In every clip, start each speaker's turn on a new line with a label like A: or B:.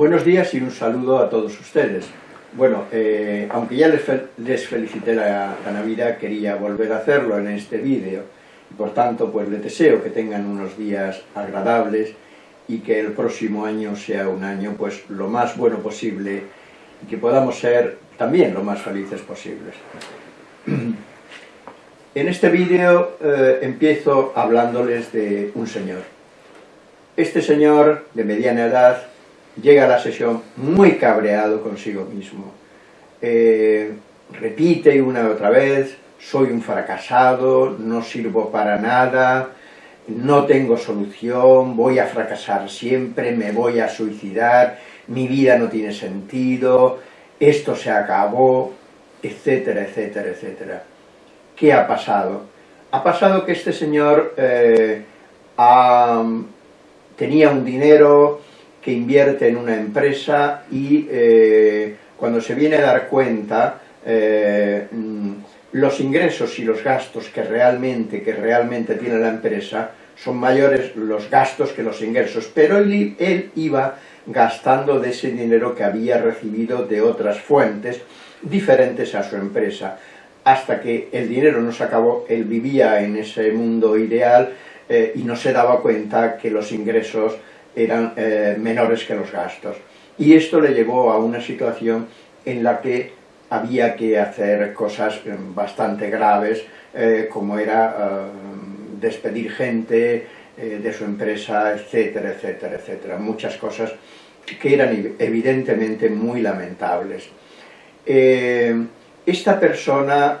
A: Buenos días y un saludo a todos ustedes. Bueno, eh, aunque ya les, fel felicité la, la, Navidad, quería volver a hacerlo en este vídeo. Por tanto, pues les deseo que tengan unos días agradables y que el próximo año sea un año pues lo más bueno posible y que podamos ser también lo más felices posibles. En este vídeo eh, empiezo hablándoles de un señor. Este señor, de mediana edad, llega a la sesión muy cabreado consigo mismo. Eh, repite una y otra vez, soy un fracasado, no sirvo para nada, no tengo solución, voy a fracasar siempre, me voy a suicidar, mi vida no tiene sentido, esto se acabó, etcétera, etcétera, etcétera. ¿Qué ha pasado? Ha pasado que este señor eh, tenía un dinero que invierte en una empresa y eh, cuando se viene a dar cuenta eh, los ingresos y los gastos que realmente, que realmente tiene la empresa son mayores los gastos que los ingresos, pero él, él iba gastando de ese dinero que había recibido de otras fuentes diferentes a su empresa. Hasta que el dinero no se acabó, él vivía en ese mundo ideal eh, y no se daba cuenta que los ingresos eran eh, menores que los gastos. Y esto le llevó a una situación en la que había que hacer cosas eh, bastante graves, eh, como era despedir gente de su empresa, etcétera, etcétera, etcétera. Muchas cosas que eran evidentemente muy lamentables esta persona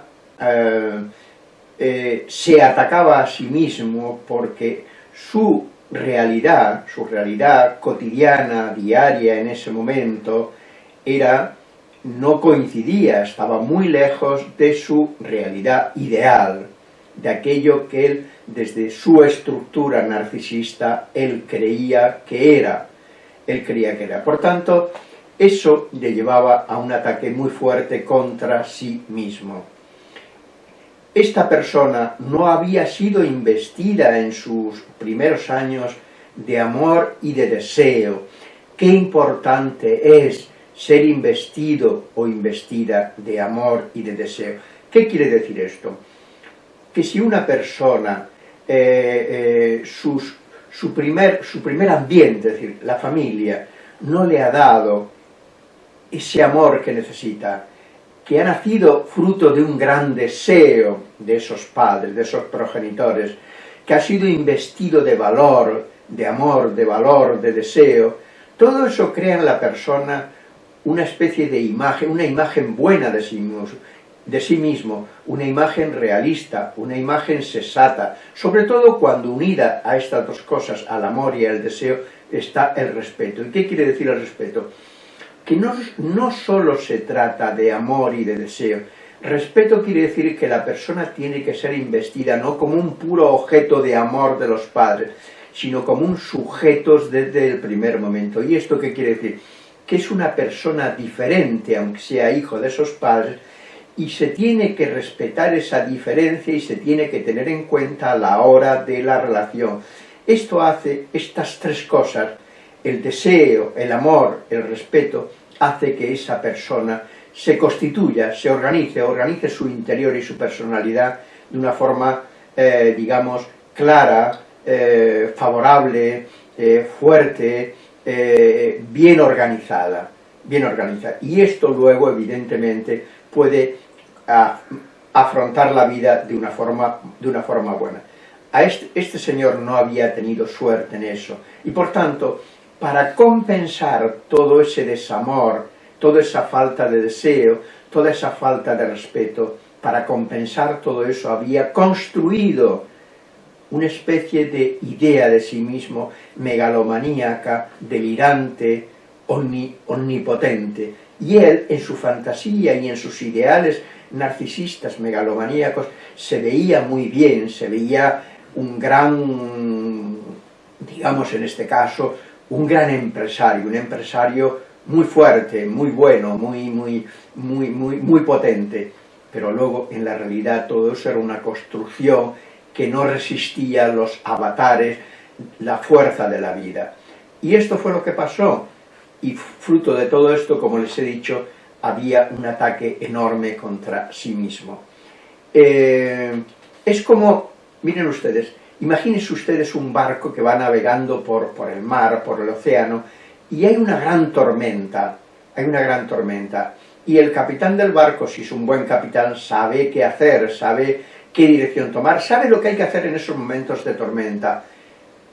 A: se atacaba a sí mismo porque su realidad, su realidad cotidiana, diaria en ese momento, era, no coincidía, estaba muy lejos de su realidad ideal, de aquello que él, desde su estructura narcisista, él creía que era, él creía que era. Por tanto, eso le llevaba a un ataque muy fuerte contra sí mismo. Esta persona no había sido investida en sus primeros años de amor y de deseo. Qué importante es ser investido o investida de amor y de deseo. ¿Qué quiere decir esto? Que si una persona, eh, eh, su, primer, su primer ambiente, es decir, la familia, no le ha dado ese amor que necesita, que ha nacido fruto de un gran deseo de esos padres, de esos progenitores, que ha sido investido de valor, de amor, de valor, de deseo, todo eso crea en la persona una especie de imagen, una imagen buena de sí mismo, de sí mismo, una imagen realista, una imagen sensata, sobre todo cuando unida a estas dos cosas, al amor y al deseo, está el respeto. ¿Y qué quiere decir el respeto? Que no, no solo se trata de amor y de deseo, respeto quiere decir que la persona tiene que ser investida no como un puro objeto de amor de los padres, sino como un sujeto desde el primer momento. ¿Y esto qué quiere decir? Que es una persona diferente, aunque sea hijo de esos padres, y se tiene que respetar esa diferencia y se tiene que tener en cuenta a la hora de la relación. Esto hace estas tres cosas, el deseo, el amor, el respeto, hace que esa persona se constituya, se organice, organice su interior y su personalidad de una forma, eh, digamos, clara, eh, favorable, eh, fuerte, bien organizada, bien organizada. Y esto luego, evidentemente, puede afrontar la vida de una forma, de una forma buena. A este, este señor no había tenido suerte en eso, y por tanto, para compensar todo ese desamor, toda esa falta de deseo, toda esa falta de respeto, para compensar todo eso había construido una especie de idea de sí mismo megalomaníaca, delirante, omni, omnipotente. Y él, en su fantasía y en sus ideales narcisistas megalomaníacos, se veía muy bien, se veía un gran, digamos en este caso, un gran empresario, un empresario muy fuerte, muy bueno, muy, muy, muy, muy, muy potente, pero luego en la realidad todo eso era una construcción que no resistía los avatares, la fuerza de la vida. Y esto fue lo que pasó. y fruto de todo esto, como les he dicho, había un ataque enorme contra sí mismo. Eh, es como, miren ustedes, imagínense ustedes un barco que va navegando por, por el mar, por el océano, y hay una gran tormenta, hay una gran tormenta, y el capitán del barco, si es un buen capitán, sabe qué hacer, sabe qué dirección tomar, sabe lo que hay que hacer en esos momentos de tormenta,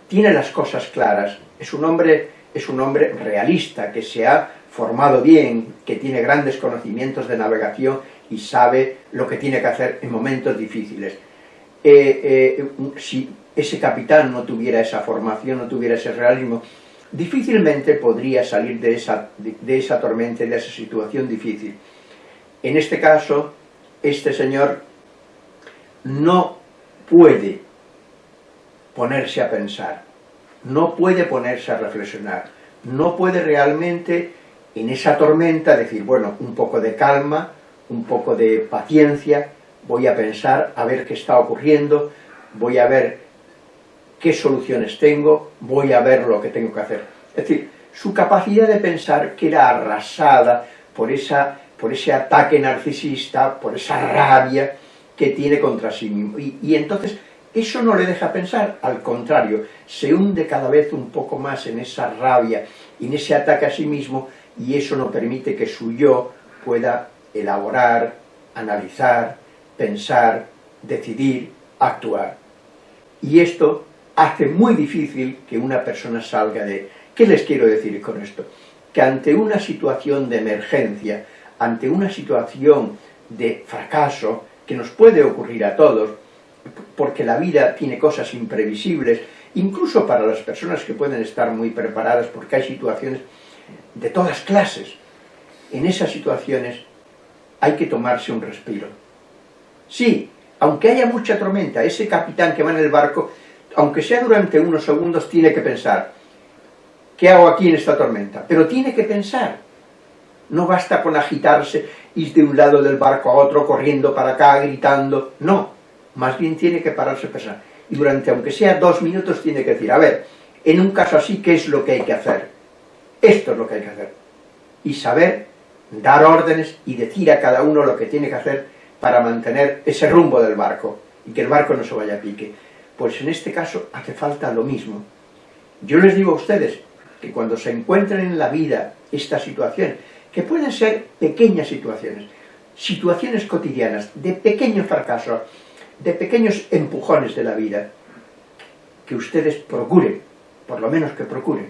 A: tiene las cosas claras, es un hombre, es un hombre realista, que se ha formado bien, que tiene grandes conocimientos de navegación y sabe lo que tiene que hacer en momentos difíciles. Eh, eh, si ese capitán no tuviera esa formación, no tuviera ese realismo, difícilmente podría salir de esa, de, esa tormenta, de esa situación difícil. En este caso, este señor no puede ponerse a pensar, no puede ponerse a reflexionar, no puede realmente en esa tormenta decir, bueno, un poco de calma, un poco de paciencia, voy a pensar a ver qué está ocurriendo, voy a ver qué soluciones tengo, voy a ver lo que tengo que hacer. Es decir, su capacidad de pensar queda arrasada por, esa, por ese ataque narcisista, por esa rabia que tiene contra sí mismo. Y, entonces eso no le deja pensar, al contrario, se hunde cada vez un poco más en esa rabia y en ese ataque a sí mismo y eso no permite que su yo pueda elaborar, analizar, pensar, decidir, actuar. Y esto hace muy difícil que una persona salga de... ¿Qué les quiero decir con esto? Que ante una situación de emergencia, ante una situación de fracaso, que nos puede ocurrir a todos, porque la vida tiene cosas imprevisibles, incluso para las personas que pueden estar muy preparadas, porque hay situaciones de todas clases. En esas situaciones hay que tomarse un respiro. Sí, aunque haya mucha tormenta, ese capitán que va en el barco aunque sea durante unos segundos, tiene que pensar, ¿qué hago aquí en esta tormenta? Pero tiene que pensar. No basta con agitarse, ir de un lado del barco a otro, corriendo para acá, gritando. No, más bien tiene que pararse a pensar. Y durante, aunque sea dos minutos, tiene que decir, a ver, en un caso así, ¿qué es lo que hay que hacer? Esto es lo que hay que hacer. Y saber dar órdenes y decir a cada uno lo que tiene que hacer para mantener ese rumbo del barco y que el barco no se vaya a pique. Pues en este caso hace falta lo mismo. Yo les digo a ustedes que cuando se encuentren en la vida esta situación, que pueden ser pequeñas situaciones, situaciones cotidianas, de pequeños fracasos, de pequeños empujones de la vida, que ustedes procuren, por lo menos que procuren,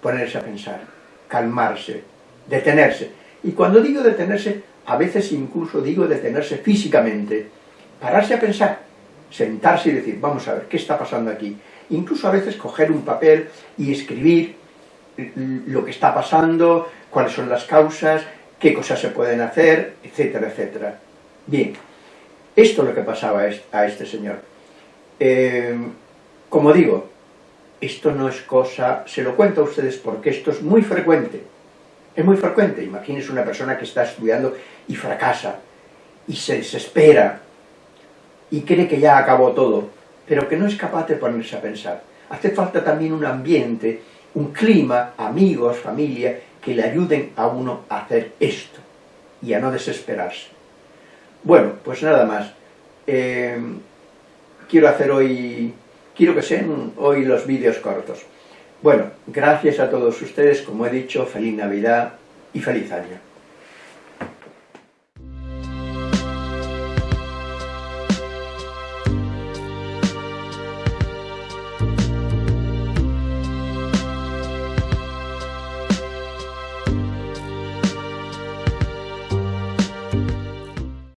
A: ponerse a pensar, calmarse, detenerse. Y cuando digo detenerse, a veces incluso digo detenerse físicamente, pararse a pensar, sentarse y decir, vamos a ver, ¿qué está pasando aquí? Incluso a veces coger un papel y escribir lo que está pasando, cuáles son las causas, qué cosas se pueden hacer, etcétera, etcétera. Bien, esto es lo que pasaba a este señor. Eh, como digo, esto no es cosa, se lo cuento a ustedes porque esto es muy frecuente, es muy frecuente, imagínense una persona que está estudiando y fracasa, y se desespera, y cree que ya acabó todo, pero que no es capaz de ponerse a pensar. Hace falta también un ambiente, un clima, amigos, familia, que le ayuden a uno a hacer esto y a no desesperarse. Bueno, pues nada más. Eh, quiero hacer hoy, quiero que sean hoy los vídeos cortos. Bueno, gracias a todos ustedes, como he dicho, feliz Navidad y feliz año.